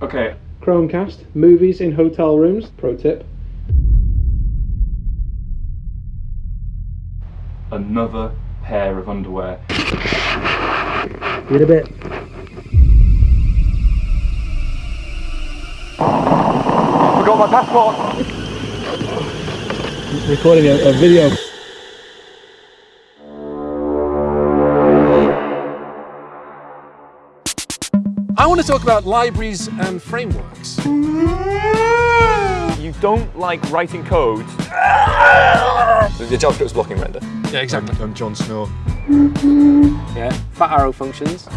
Okay. Chromecast, movies in hotel rooms. Pro tip. Another pair of underwear. Get a bit. Forgot my passport. Recording a, a video. I want to talk about libraries and frameworks. You don't like writing code. The JavaScript's blocking render. Yeah, exactly. I'm John Snow. Yeah, fat arrow functions.